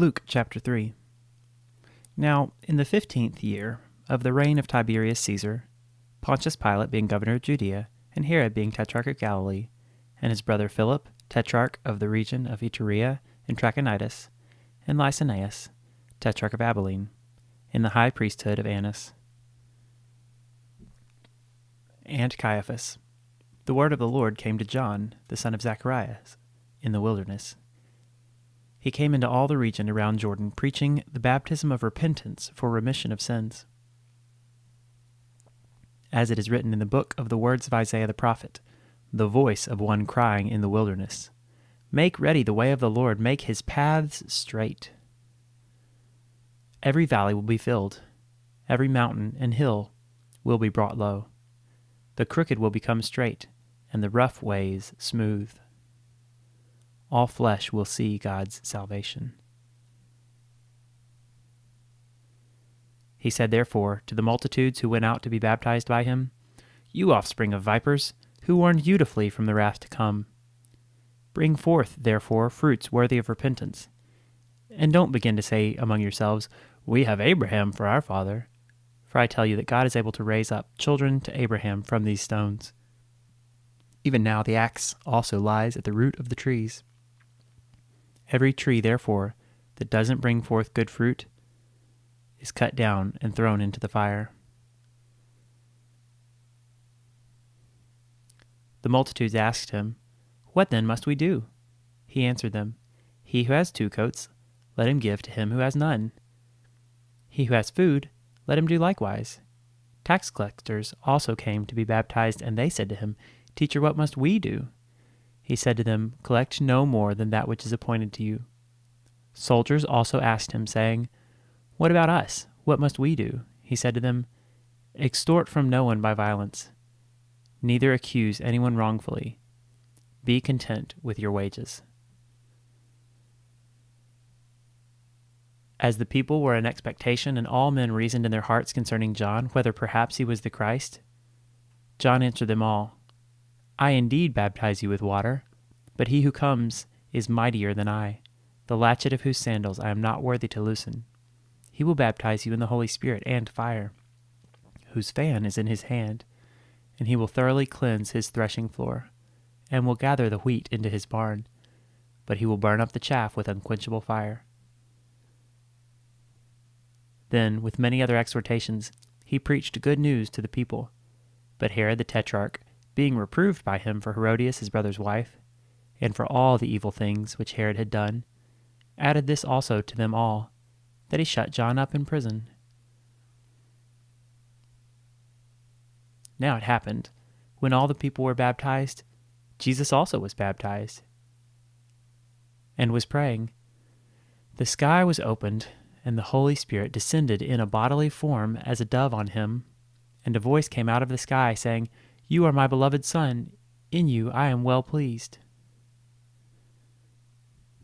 Luke chapter 3. Now, in the fifteenth year of the reign of Tiberius Caesar, Pontius Pilate being governor of Judea, and Herod being tetrarch of Galilee, and his brother Philip, tetrarch of the region of Iturea and Trachonitis, and Lysanias, tetrarch of Abilene, in the high priesthood of Annas, and Caiaphas, the word of the Lord came to John, the son of Zacharias, in the wilderness he came into all the region around Jordan, preaching the baptism of repentance for remission of sins. As it is written in the book of the words of Isaiah the prophet, the voice of one crying in the wilderness, Make ready the way of the Lord, make his paths straight. Every valley will be filled, every mountain and hill will be brought low. The crooked will become straight, and the rough ways smooth all flesh will see God's salvation. He said, therefore, to the multitudes who went out to be baptized by him, You offspring of vipers, who warned you to flee from the wrath to come? Bring forth, therefore, fruits worthy of repentance. And don't begin to say among yourselves, We have Abraham for our father. For I tell you that God is able to raise up children to Abraham from these stones. Even now the axe also lies at the root of the trees. Every tree, therefore, that doesn't bring forth good fruit is cut down and thrown into the fire. The multitudes asked him, What then must we do? He answered them, He who has two coats, let him give to him who has none. He who has food, let him do likewise. Tax collectors also came to be baptized, and they said to him, Teacher, what must we do? He said to them, Collect no more than that which is appointed to you. Soldiers also asked him, saying, What about us? What must we do? He said to them, Extort from no one by violence, neither accuse anyone wrongfully. Be content with your wages. As the people were in expectation, and all men reasoned in their hearts concerning John, whether perhaps he was the Christ, John answered them all, I indeed baptize you with water, but he who comes is mightier than I, the latchet of whose sandals I am not worthy to loosen. He will baptize you in the Holy Spirit and fire, whose fan is in his hand, and he will thoroughly cleanse his threshing floor, and will gather the wheat into his barn, but he will burn up the chaff with unquenchable fire. Then, with many other exhortations, he preached good news to the people. But Herod the Tetrarch, being reproved by him for Herodias his brother's wife, and for all the evil things which Herod had done, added this also to them all, that he shut John up in prison. Now it happened, when all the people were baptized, Jesus also was baptized, and was praying. The sky was opened, and the Holy Spirit descended in a bodily form as a dove on him, and a voice came out of the sky, saying, you are my beloved Son. In you I am well pleased.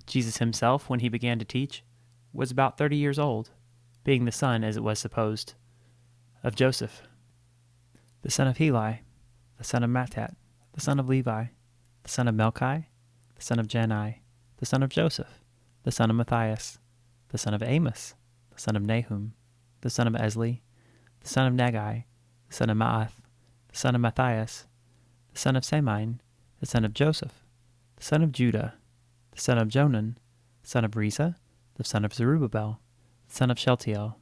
Jesus himself, when he began to teach, was about thirty years old, being the son, as it was supposed, of Joseph, the son of Heli, the son of Matthat, the son of Levi, the son of Melchi, the son of Jannai, the son of Joseph, the son of Matthias, the son of Amos, the son of Nahum, the son of Esli, the son of Naggai, the son of Maath, the son of Matthias, the son of Semein, the son of Joseph, the son of Judah, the son of Jonan, the son of Rhesa, the son of Zerubbabel, the son of Shealtiel,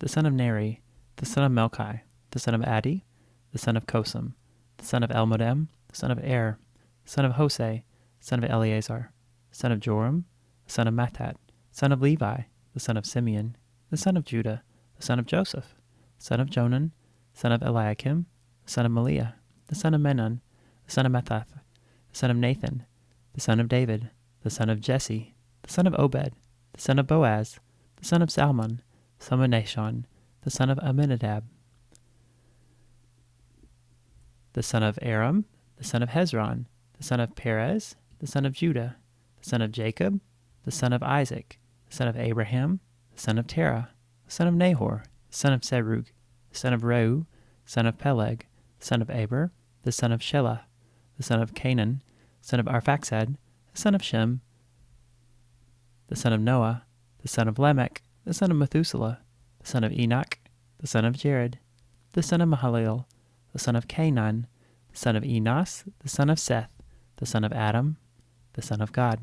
the son of Neri, the son of Melchi, the son of Addi, the son of Cosam, the son of Elmodam, the son of Er, the son of Jose, the son of Eleazar, the son of Joram, the son of Matthat, the son of Levi, the son of Simeon, the son of Judah, the son of Joseph, son of Jonan, son of Eliakim, son of Melea, the son of Menon, the son of Mathath, the son of Nathan, the son of David, the son of Jesse, the son of Obed, the son of Boaz, the son of Salmon, the son of Nahshon, the son of Amminadab, the son of Aram, the son of Hezron, the son of Perez, the son of Judah, the son of Jacob, the son of Isaac, the son of Abraham, the son of Terah, the son of Nahor, son of Serug, son of Reu, son of Peleg, son of Eber, the son of Shelah, the son of Cainan, son of Arphaxad, the son of Shem, the son of Noah, the son of Lamech, the son of Methuselah, the son of Enoch, the son of Jared, the son of Mahalalel, the son of Cainan, the son of Enos, the son of Seth, the son of Adam, the son of God.